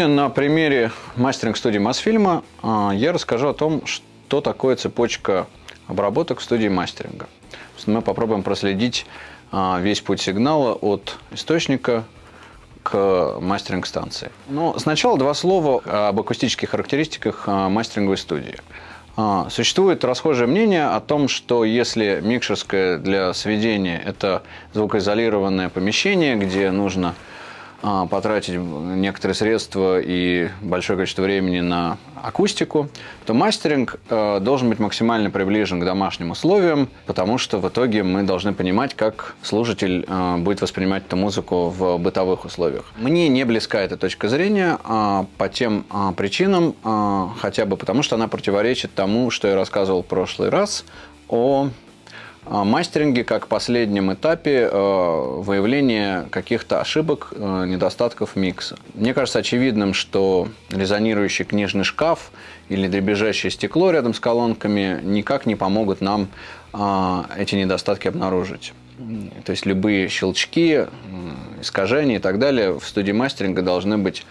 Сегодня на примере мастеринг-студии Мосфильма а, я расскажу о том, что такое цепочка обработок в студии мастеринга. Мы попробуем проследить а, весь путь сигнала от источника к мастеринг-станции. Но сначала два слова об акустических характеристиках а, мастеринговой студии. Существует расхожее мнение о том, что если микшерское для сведения – это звукоизолированное помещение, где нужно потратить некоторые средства и большое количество времени на акустику, то мастеринг э, должен быть максимально приближен к домашним условиям, потому что в итоге мы должны понимать, как слушатель э, будет воспринимать эту музыку в бытовых условиях. Мне не близка эта точка зрения а, по тем а, причинам, хотя бы потому, что она противоречит тому, что я рассказывал в прошлый раз о а, мастеринге как последнем этапе э, выявления каких-то ошибок, э, недостатков микса. Мне кажется очевидным, что резонирующий книжный шкаф или дребезжащее стекло рядом с колонками никак не помогут нам а, эти недостатки обнаружить. То есть любые щелчки, искажения и так далее в студии мастеринга должны быть а,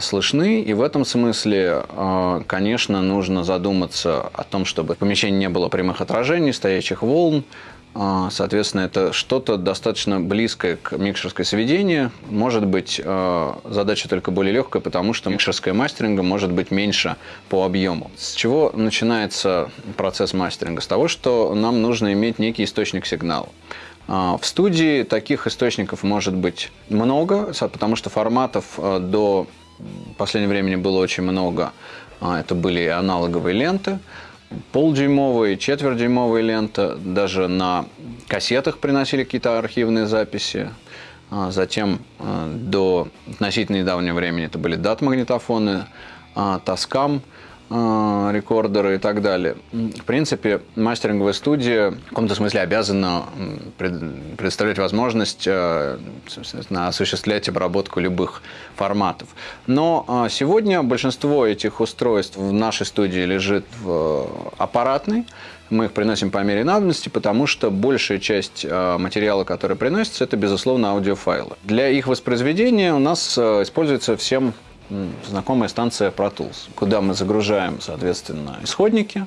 слышны. И в этом смысле, а, конечно, нужно задуматься о том, чтобы в помещении не было прямых отражений, стоячих волн. А, соответственно, это что-то достаточно близкое к микшерской сведению. Может быть, задача только более легкая, потому что микшерская мастеринга может быть меньше по объему. С чего начинается процесс мастеринга? С того, что нам нужно иметь некий источник сигнала. В студии таких источников может быть много, потому что форматов до в последнее время было очень много. А, это были аналоговые ленты, полдюймовые, четвертьдюймовые ленты. Даже на кассетах приносили какие-то архивные записи. А, затем а, до относительно недавнего времени это были дат-магнитофоны, Таскам – рекордеры и так далее. В принципе, мастеринговая студия в каком-то смысле обязана предоставлять возможность а, осуществлять обработку любых форматов. Но а, сегодня большинство этих устройств в нашей студии лежит в аппаратной. Мы их приносим по мере надобности, потому что большая часть материала, который приносится, это, безусловно, аудиофайлы. Для их воспроизведения у нас используется всем знакомая станция Pro Tools, куда мы загружаем, соответственно, исходники.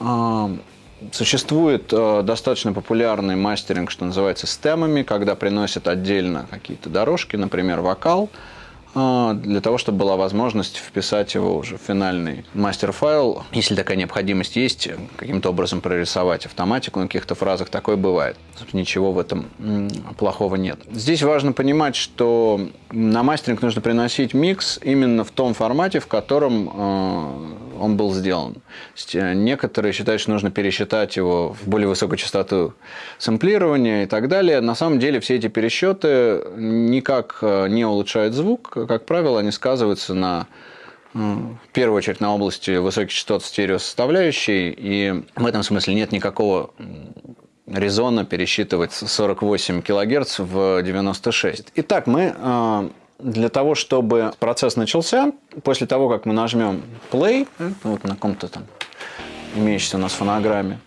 А, существует э, достаточно популярный мастеринг, что называется, с темами, когда приносят отдельно какие-то дорожки, например, вокал, для того, чтобы была возможность вписать его уже в финальный мастер-файл. Если такая необходимость есть, каким-то образом прорисовать автоматику на каких-то фразах, такое бывает. Ничего в этом плохого нет. Здесь важно понимать, что на мастеринг нужно приносить микс именно в том формате, в котором а, он был сделан. Э, некоторые считают, что нужно пересчитать его в более высокую частоту сэмплирования и так далее. На самом деле все эти пересчеты никак э, не улучшают звук. Как правило, они сказываются на э, в первую очередь на области высоких частот стереосоставляющей, и в этом смысле нет никакого резона пересчитывать 48 кГц в 96. Итак, мы для того, чтобы процесс начался, после того, как мы нажмем play, вот на каком-то там имеющейся у нас фонограмме,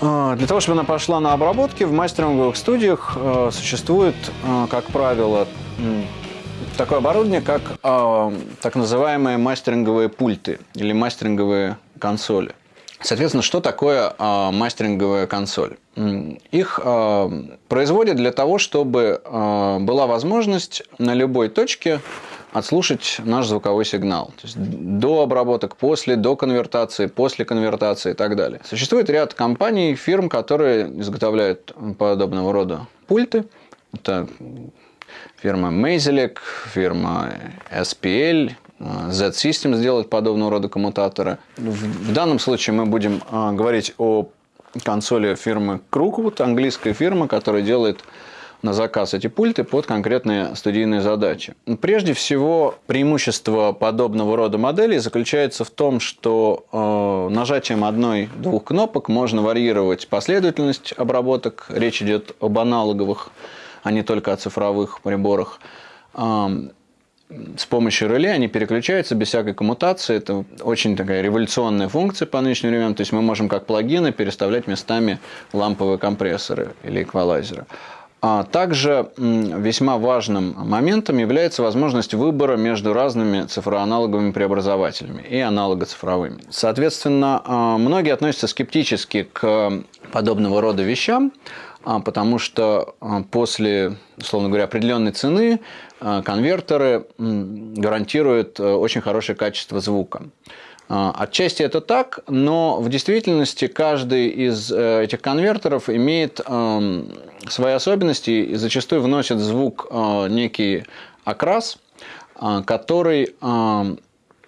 а, для того, чтобы она пошла на обработке, в мастеринговых студиях а, существует, как правило, такое оборудование, как так называемые мастеринговые пульты или мастеринговые консоли. Соответственно, что такое э, мастеринговая консоль? Их э, производят для того, чтобы э, была возможность на любой точке отслушать наш звуковой сигнал. То есть до обработок, после, до конвертации, после конвертации и так далее. Существует ряд компаний, фирм, которые изготовляют подобного рода пульты. Это фирма Mazelec, фирма SPL, Z-System сделать подобного рода коммутаторы. В данном случае мы будем а, говорить о консоли фирмы Crookwood, английская фирма, которая делает на заказ эти пульты под конкретные студийные задачи. Прежде всего, преимущество подобного рода моделей заключается в том, что э, нажатием одной-двух кнопок можно варьировать последовательность обработок. Речь идет об аналоговых, а не только о цифровых приборах с помощью реле они переключаются без всякой коммутации. Это очень такая революционная функция по нынешним временам. То есть мы можем как плагины переставлять местами ламповые компрессоры или эквалайзеры. А также весьма важным моментом является возможность выбора между разными цифроаналоговыми преобразователями и аналогоцифровыми. Соответственно, а, многие относятся скептически к подобного рода вещам, потому что после, условно говоря, определенной цены конвертеры гарантируют э, очень хорошее качество звука. А, отчасти это так, но в действительности каждый из э, этих конвертеров имеет свои особенности и зачастую вносит звук некий окрас, который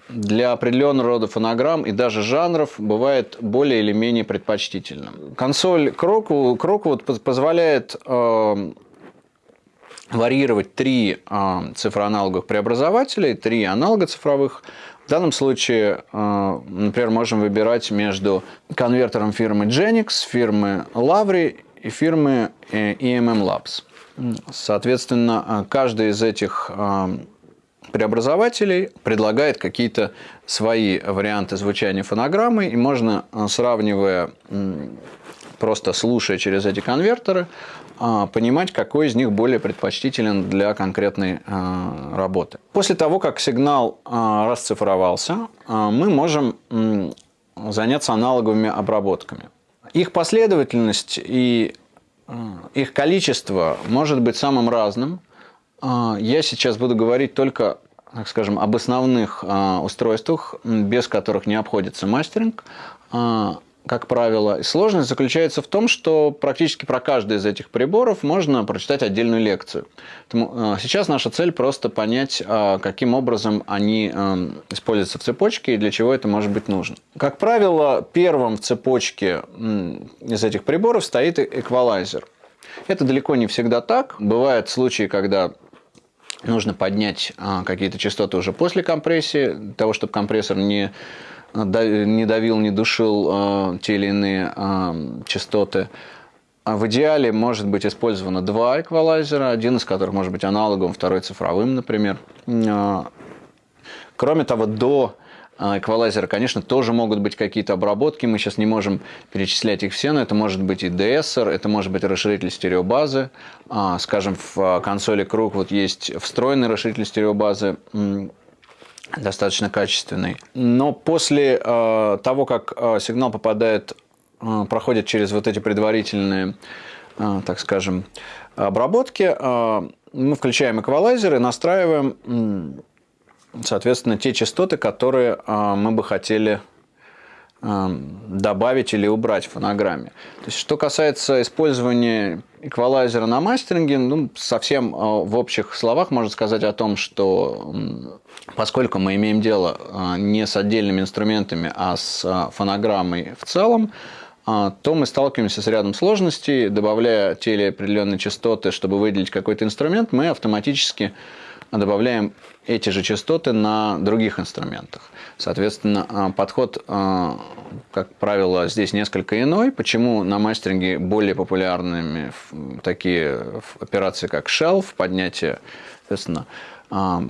для определенного рода фонограмм и даже жанров бывает более или менее предпочтительным. Консоль Crockwood позволяет эм, варьировать три цифроаналоговых преобразователя, три аналога цифровых в данном случае, э, например, можем выбирать между конвертером фирмы Genix, фирмы Lavry и фирмы э, EMM Labs. Соответственно, э, каждый из этих преобразователей предлагает какие-то свои варианты звучания фонограммы, и можно, сравнивая, просто слушая через эти конвертеры, а, понимать, какой из них более предпочтителен для конкретной а, работы. После того, как сигнал расцифровался, мы можем заняться аналоговыми обработками. Их последовательность и их количество может быть самым разным. Я сейчас буду говорить только так скажем, об основных устройствах, без которых не обходится мастеринг как правило. Сложность заключается в том, что практически про каждый из этих приборов можно прочитать отдельную лекцию. Поэтому сейчас наша цель просто понять, каким образом они используются в цепочке и для чего это может быть нужно. Как правило, первым в цепочке из этих приборов стоит эквалайзер. Это далеко не всегда так. Бывают случаи, когда нужно поднять какие-то частоты уже после компрессии, для того, чтобы компрессор не не давил, не душил э, те или иные э, частоты. А в идеале может быть использовано два эквалайзера, один из которых может быть аналоговым, второй цифровым, например. Кроме того, до эквалайзера, конечно, тоже могут быть какие-то обработки. Мы сейчас не можем перечислять их все, но это может быть и DSR, это может быть расширитель стереобазы. Скажем, в консоли Круг вот есть встроенный расширитель стереобазы достаточно качественный. Но после того, как сигнал попадает, проходит через вот эти предварительные, так скажем, обработки, мы включаем эквалайзер и настраиваем, соответственно, те частоты, которые э, мы бы хотели Эм, добавить или убрать в фонограмме. То есть, что касается использования эквалайзера на мастеринге, ну, совсем э, в общих словах можно сказать о том, что поскольку мы имеем дело не с отдельными инструментами, а с фонограммой в целом, то мы сталкиваемся с рядом сложностей, добавляя те или определенные частоты, чтобы выделить какой-то инструмент, мы автоматически добавляем эти же частоты на других инструментах. Соответственно, а, подход, а, как правило, здесь несколько иной. Почему на мастеринге более популярными такие операции, как shelf, поднятие, соответственно, а,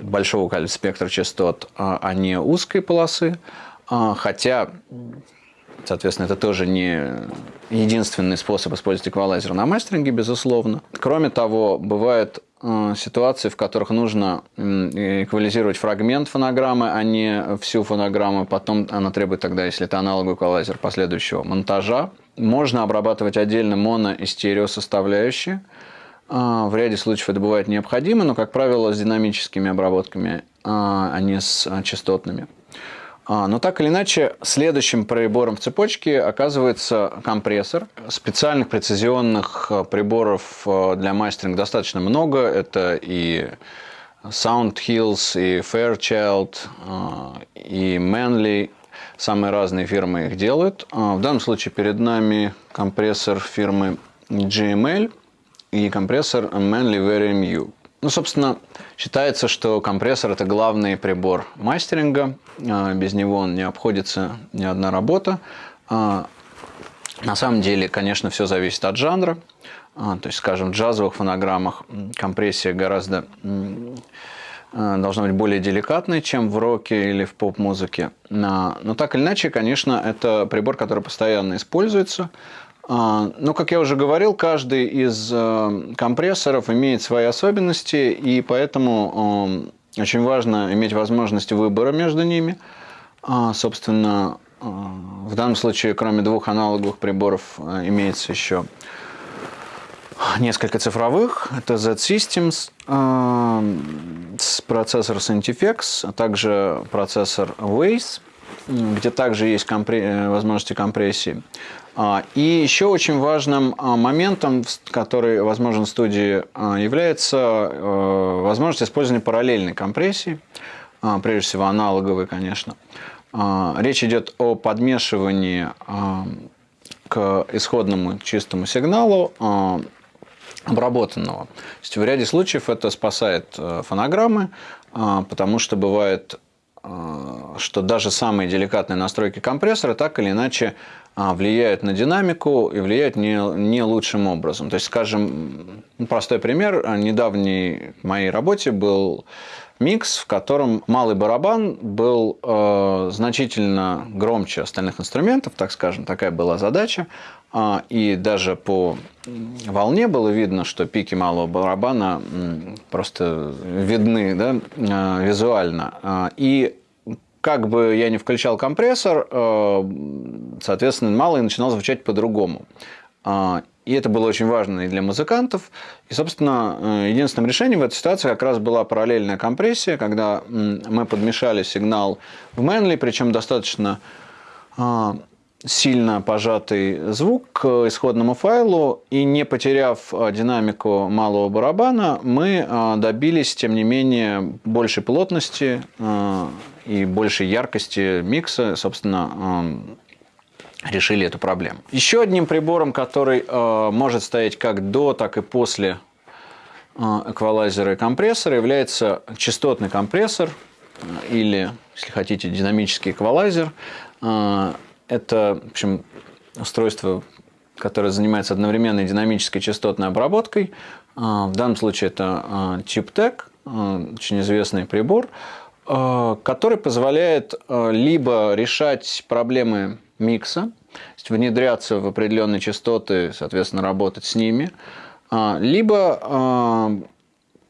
большого спектра частот, а не узкой полосы. Хотя, соответственно, это тоже не единственный способ использовать эквалайзер на мастеринге, безусловно. Кроме того, бывает Э, ситуации, в которых нужно эквализировать фрагмент фонограммы, а не всю фонограмму. Потом она требует тогда, если это аналоговый эквалайзер, последующего монтажа. Можно обрабатывать отдельно моно и стерео составляющие. Э, в ряде случаев это бывает необходимо, но, как правило, с динамическими обработками, а не с частотными. А, но так или иначе, следующим прибором в цепочке оказывается компрессор. Специальных прецизионных э, приборов э, для мастеринга достаточно много. Это и Sound Hills, и Fairchild, э, и Manley. Самые разные фирмы их делают. В данном случае перед нами компрессор фирмы GML и компрессор Manley VariMU. Ну, собственно, считается, что компрессор – это главный прибор мастеринга. А, без него он не обходится ни одна работа. А, на самом деле, конечно, все зависит от жанра. А, то есть, скажем, в джазовых фонограммах компрессия гораздо должна быть более деликатной, чем в роке или в поп-музыке. Но так или иначе, конечно, это прибор, который постоянно используется. Но, как я уже говорил, каждый из э, компрессоров имеет свои особенности, и поэтому очень важно иметь возможность выбора между ними. Собственно, в данном случае, кроме двух аналоговых приборов, э, имеется еще несколько цифровых. Это Z-Systems, процессор Centifex, а также процессор Waze, где также есть компре э, возможности компрессии. А, и еще очень важным а, моментом, который возможен в студии, является э, возможность использования параллельной компрессии, прежде всего аналоговой, конечно. Речь идет о подмешивании к исходному чистому сигналу обработанного. То есть в ряде случаев это спасает э, фонограммы, а, потому что бывает, что даже самые деликатные настройки компрессора так или иначе а, влияют на динамику и влияют не, не лучшим образом. То есть, скажем, простой пример. Недавней моей работе был микс, в котором малый барабан был э, значительно громче остальных инструментов, так скажем, такая была задача. А, и даже по волне было видно, что пики малого барабана просто видны да, а, визуально. А, и как бы я не включал компрессор, соответственно, малый начинал звучать по-другому. И это было очень важно и для музыкантов. И, собственно, э, единственным решением в этой ситуации как раз была параллельная компрессия, когда мы подмешали сигнал в Мэнли, причем достаточно сильно пожатый звук к исходному файлу, и не потеряв а, динамику малого барабана, мы а, добились, тем не менее, большей плотности а, и большей яркости микса, собственно, решили эту проблему. Еще одним прибором, который может стоять как до, так и после эквалайзера и компрессора, является частотный компрессор или, если хотите, динамический эквалайзер. Это, в общем, устройство, которое занимается одновременной динамической частотной обработкой. А, в данном случае это ChipTech, а, очень известный прибор, а, который позволяет либо решать проблемы микса, то есть внедряться в определенные частоты, соответственно, работать с ними, либо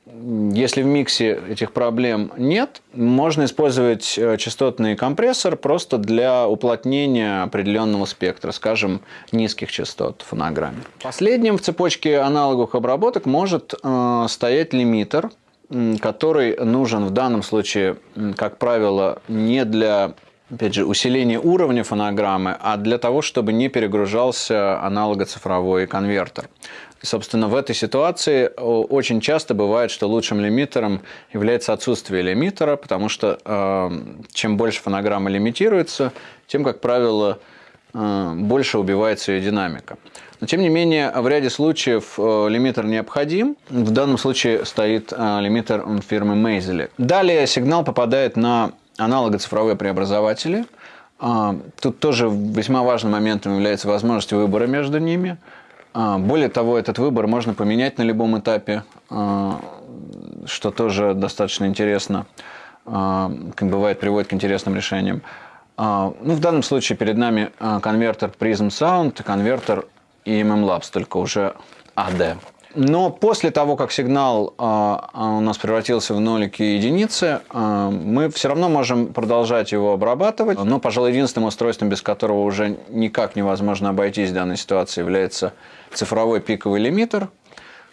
если в миксе этих проблем нет, можно использовать э, частотный компрессор просто для уплотнения определенного спектра, скажем, низких частот в фонограмме. Последним в цепочке аналоговых обработок может э, стоять лимитер, который нужен в данном случае, как правило, не для опять же, усиления уровня фонограммы, а для того, чтобы не перегружался аналогоцифровой конвертер. Собственно, в этой ситуации очень часто бывает, что лучшим лимитером является отсутствие лимитера, потому что э, чем больше фонограмма лимитируется, тем, как правило, э, больше убивается ее динамика. Но, тем не менее, в ряде случаев э, лимитер необходим. В данном случае стоит э, лимитер фирмы Meizel. Далее сигнал попадает на аналогоцифровые преобразователи. Э, тут тоже весьма важным моментом является возможность выбора между ними – более того, этот выбор можно поменять на любом этапе, а, что тоже достаточно интересно, а, как бывает, приводит к интересным решениям. Ну, в данном случае перед нами конвертер Prism Sound конвертер EMM Labs, только уже AD. Но после того, как сигнал у нас превратился в нолики и единицы, мы все равно можем продолжать его обрабатывать. Но, пожалуй, единственным устройством, без которого уже никак невозможно обойтись в данной ситуации, является цифровой пиковый лимитер,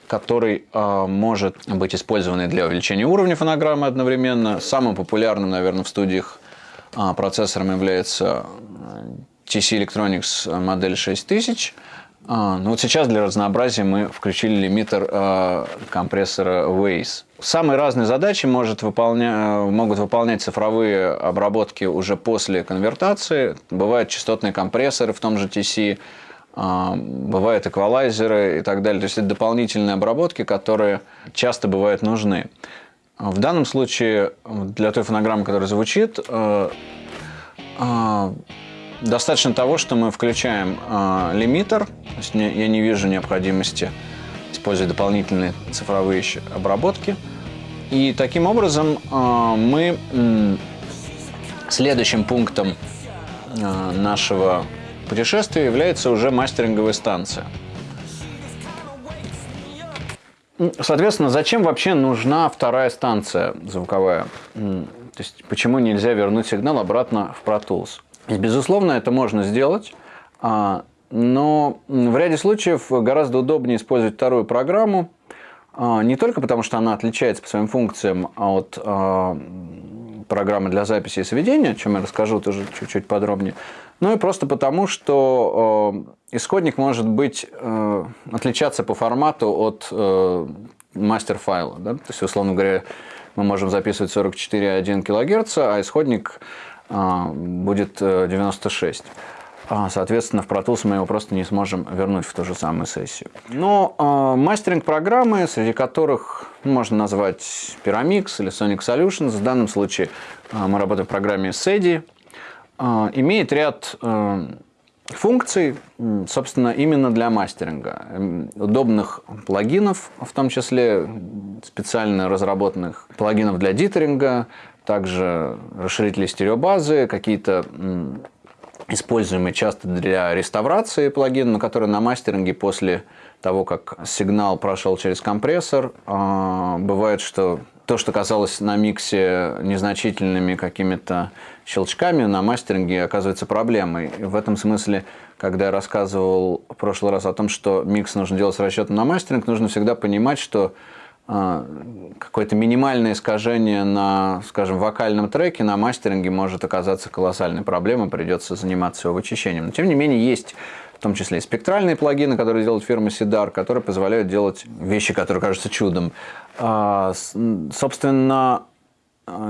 который э, может быть использован для увеличения уровня фонограммы одновременно. Самым популярным, наверное, в студиях э, процессором является TC Electronics модель 6000. А, ну вот сейчас для разнообразия мы включили лимитер э, компрессора Waze. Самые разные задачи может выполня... могут выполнять цифровые обработки уже после конвертации. Бывают частотные компрессоры в том же TC, а, бывают эквалайзеры и так далее. То есть это дополнительные обработки, которые часто бывают нужны. В данном случае для той фонограммы, которая звучит, э, э, достаточно того, что мы включаем э, лимитер. То есть я не вижу необходимости использовать дополнительные цифровые обработки. И таким образом мы следующим пунктом нашего путешествия является уже мастеринговая станция. Соответственно, зачем вообще нужна вторая станция звуковая? То есть, почему нельзя вернуть сигнал обратно в Pro Tools? Безусловно, это можно сделать, а, но в ряде случаев гораздо удобнее использовать вторую программу, а, не только потому, что она отличается по своим функциям от а, программы для записи и сведения, о чем я расскажу тоже чуть-чуть подробнее, но и просто потому, что исходник может быть отличаться по формату от мастер-файла. Да? То есть, условно говоря, мы можем записывать 44,1 кГц, а исходник будет 96. Э, а, соответственно, в Pro Tools мы его просто не сможем вернуть в ту же самую сессию. Но э, мастеринг программы, среди которых можно назвать Pyramix или Sonic Solutions, в данном случае э, мы работаем в программе SEDI, э, имеет ряд э, функций, собственно, именно для мастеринга. Удобных плагинов, в том числе специально разработанных плагинов для дитеринга, также расширители стереобазы, какие-то используемый часто для реставрации плагин, но который на мастеринге после того, как сигнал прошел через компрессор, а, бывает, что то, что казалось на миксе незначительными какими-то щелчками, на мастеринге оказывается проблемой. И в этом смысле, когда я рассказывал в прошлый раз о том, что микс нужно делать с расчетом на мастеринг, нужно всегда понимать, что какое-то минимальное искажение на, скажем, вокальном треке на мастеринге может оказаться колоссальной проблемой, придется заниматься его вычищением. Но, тем не менее, есть в том числе и спектральные плагины, которые делает фирма Сидар, которые позволяют делать вещи, которые кажутся чудом. А, собственно,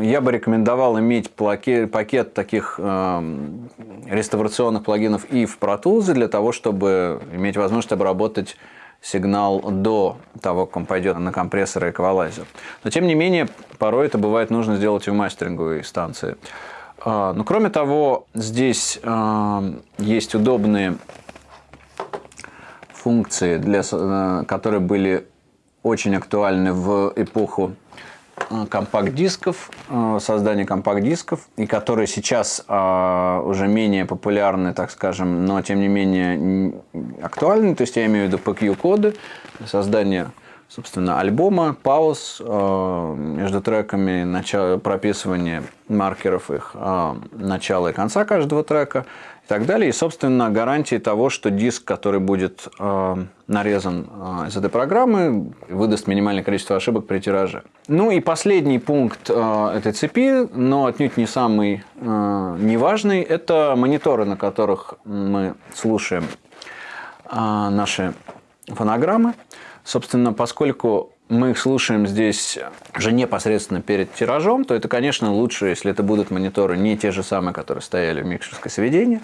я бы рекомендовал иметь пакет таких реставрационных плагинов и в Pro Tools для того, чтобы иметь возможность обработать сигнал до того, как он пойдет на компрессор и эквалайзер. Но тем не менее, порой это бывает нужно сделать и в мастеринговой станции. А, но кроме того, здесь а, есть удобные функции, для, э, которые были очень актуальны в эпоху компакт-дисков, э, создание компакт-дисков, и которые сейчас э, уже менее популярны, так скажем, но тем не менее актуальны. То есть я имею в виду PQ-коды, создание собственно, альбома, пауз между треками, начало, прописывание маркеров их начала и конца каждого трека так далее. И, собственно, гарантии того, что диск, который будет нарезан из этой программы, выдаст минимальное количество ошибок при тираже. Ну и последний пункт э, этой цепи, но отнюдь не самый э, неважный, это мониторы, на которых мы слушаем э, наши фонограммы. Собственно, поскольку мы их слушаем здесь уже непосредственно перед тиражом, то это, конечно, лучше, если это будут мониторы не те же самые, которые стояли в микшерской сведении,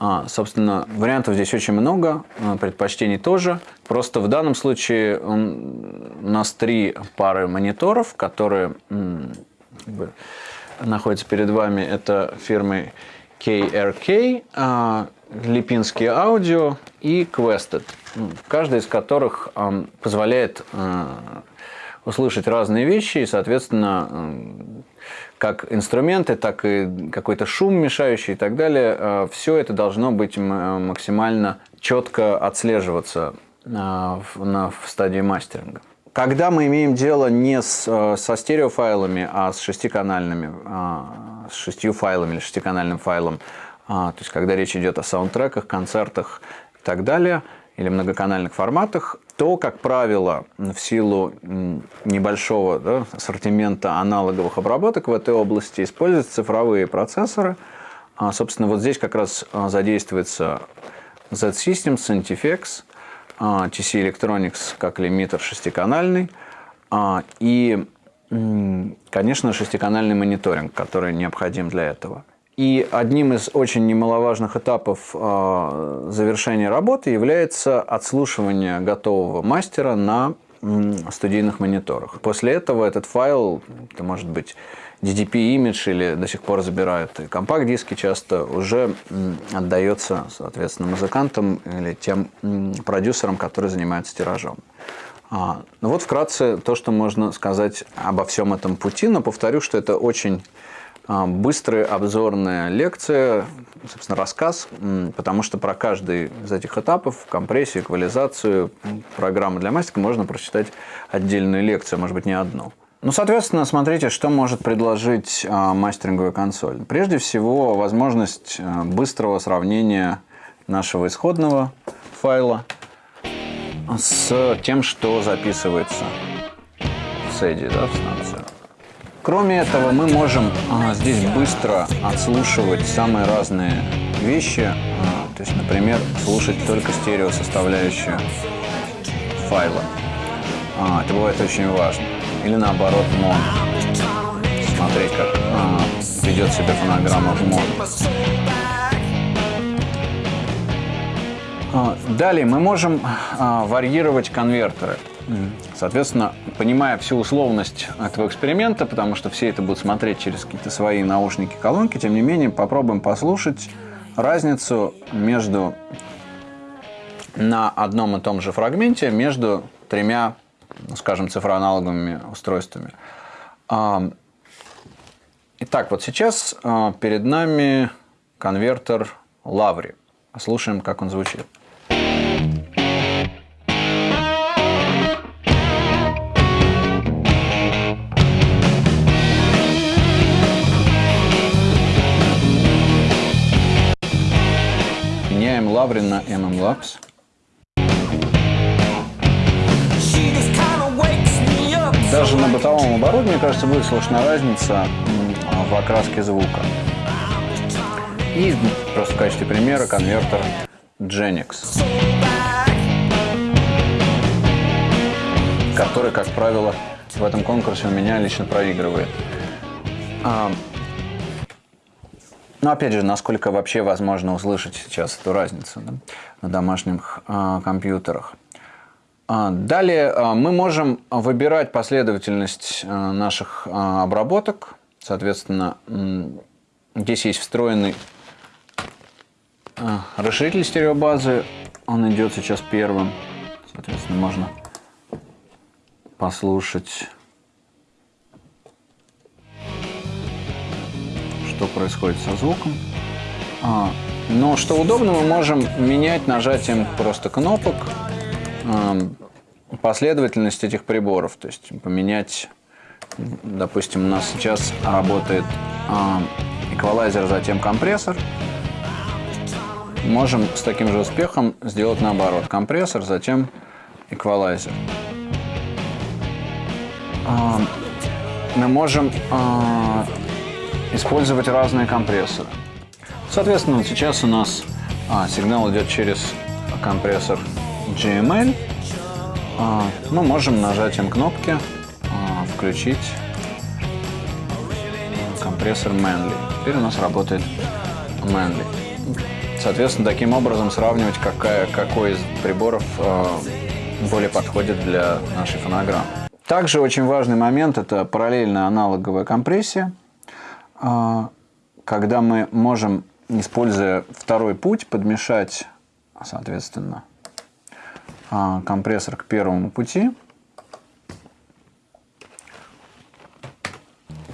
а, собственно, вариантов здесь очень много, а, предпочтений тоже. Просто в данном случае у нас три пары мониторов, которые как бы, находятся перед вами. Это фирмы KRK, а, Липинские аудио и Quested, каждый из которых позволяет услышать разные вещи и, соответственно, как инструменты, так и какой-то шум мешающий и так далее, э, все это должно быть максимально четко отслеживаться на, в стадии мастеринга. Когда мы имеем дело не с, э, со стереофайлами, а с шестиканальными, с шестью файлами или шестиканальным файлом, то есть когда речь идет о саундтреках, концертах и так далее, или многоканальных форматах, то, как правило, в силу небольшого да, ассортимента аналоговых обработок в этой области используются цифровые процессоры. А, собственно, вот здесь как раз а, задействуется Z-Systems, Centifex, а, TC Electronics как лимитер шестиканальный и, конечно, шестиканальный мониторинг, который необходим для этого. И одним из очень немаловажных этапов а, завершения работы является отслушивание готового мастера на студийных мониторах. После этого этот файл, это может быть DDP-имидж или до сих пор забирают компакт-диски часто, уже отдается, соответственно, музыкантам или тем продюсерам, которые занимаются тиражом. А, ну вот вкратце то, что можно сказать обо всем этом пути, но повторю, что это очень а, быстрая обзорная лекция, собственно, рассказ, потому что про каждый из этих этапов, компрессию, эквализацию, программы для мастика можно прочитать отдельную лекцию, может быть, не одну. Ну, соответственно, смотрите, что может предложить а, мастеринговая консоль. Прежде всего, возможность быстрого сравнения нашего исходного файла с тем, что записывается в SEDI, да, в станцию. Кроме этого, мы можем а, здесь быстро отслушивать самые разные вещи. А, то есть, например, слушать только стерео составляющую файла. А, это бывает очень важно. Или наоборот, мон. Смотреть, как а, ведет себя фонограмма в мон. Далее мы можем а, варьировать конвертеры. Соответственно, понимая всю условность этого эксперимента, потому что все это будут смотреть через какие-то свои наушники, колонки, тем не менее, попробуем послушать разницу между на одном и том же фрагменте между тремя, ну, скажем, цифроаналоговыми устройствами. А, итак, вот сейчас а, перед нами конвертер Лаври. Слушаем, как он звучит. Лаврин на MM Labs. Даже на бытовом оборудовании, кажется, будет слышна разница в окраске звука. И просто в качестве примера конвертер Genix, который, как правило, в этом конкурсе у меня лично проигрывает. Но ну, опять же, насколько вообще возможно услышать сейчас эту разницу да, на домашних а, компьютерах. А, далее а, мы можем выбирать последовательность наших обработок. Соответственно, здесь есть встроенный расширитель стереобазы. Он идет сейчас первым. Соответственно, можно послушать что происходит со звуком. А, но что удобно, мы можем менять нажатием просто кнопок а, последовательность этих приборов. То есть поменять, допустим, у нас сейчас работает а, эквалайзер, затем компрессор. Можем с таким же успехом сделать наоборот. Компрессор, затем эквалайзер. А, мы можем а, использовать разные компрессоры. Соответственно, вот сейчас у нас а, сигнал идет через компрессор GML. А, мы можем нажатием кнопки а, включить компрессор Manly. Теперь у нас работает Manly. Соответственно, таким образом сравнивать, какая, какой из приборов а, более подходит для нашей фонограммы. Также очень важный момент – это параллельная аналоговая компрессия – когда мы можем, используя второй путь, подмешать, соответственно, а, компрессор к первому пути.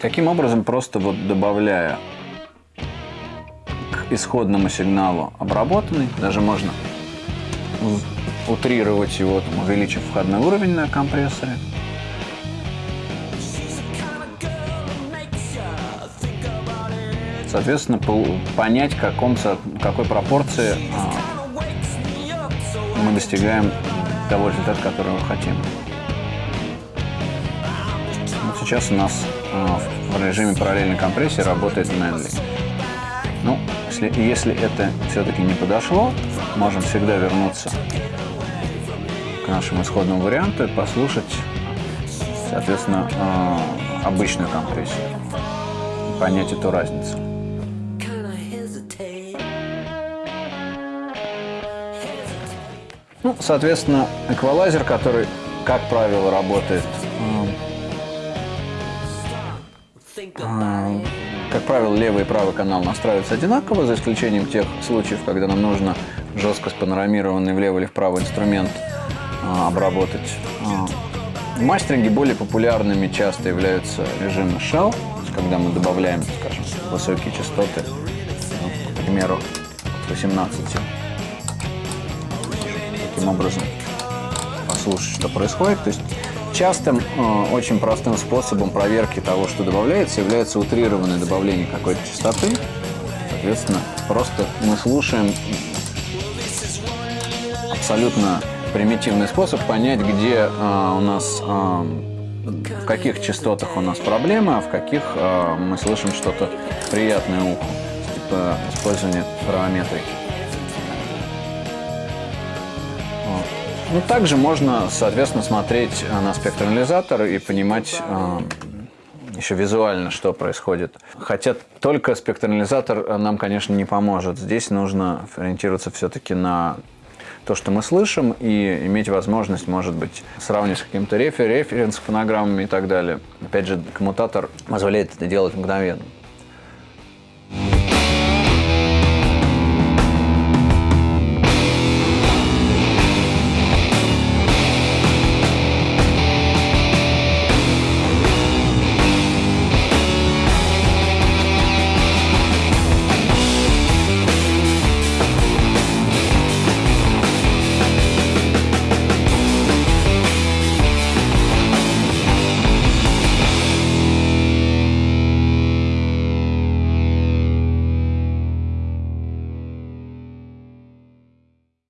Таким образом, просто вот добавляя к исходному сигналу обработанный, даже можно утрировать его, там, увеличив входной уровень на компрессоре, соответственно, понять, каком, какой пропорции а, мы достигаем того результата, который мы хотим. Вот сейчас у нас а, в режиме параллельной компрессии работает Manly. Ну, если, если это все-таки не подошло, можем всегда вернуться к нашему исходному варианту и послушать, соответственно, а, обычную компрессию, понять эту разницу. Ну, соответственно, эквалайзер, который, как правило, работает, э, как правило, левый и правый канал настраиваются одинаково, за исключением тех случаев, когда нам нужно жестко спанорамированный влево или вправо инструмент э, обработать. Э, в мастеринге более популярными часто являются режимы Shell, когда мы добавляем, скажем, высокие частоты, к примеру, 18. Таким образом послушать, что происходит. То есть частым, э, очень простым способом проверки того, что добавляется, является утрированное добавление какой-то частоты. Соответственно, просто мы слушаем абсолютно примитивный способ понять, где э, у нас, э, в каких частотах у нас проблема, а в каких э, мы слышим что-то приятное уху, типа использование фарометрики. Ну, также можно, соответственно, смотреть на спектрализатор и понимать э, еще визуально, что происходит. Хотя только спектрализатор нам, конечно, не поможет. Здесь нужно ориентироваться все-таки на то, что мы слышим, и иметь возможность, может быть, сравнивать с каким-то рефер, референс-фонограммами и так далее. Опять же, коммутатор позволяет это делать мгновенно.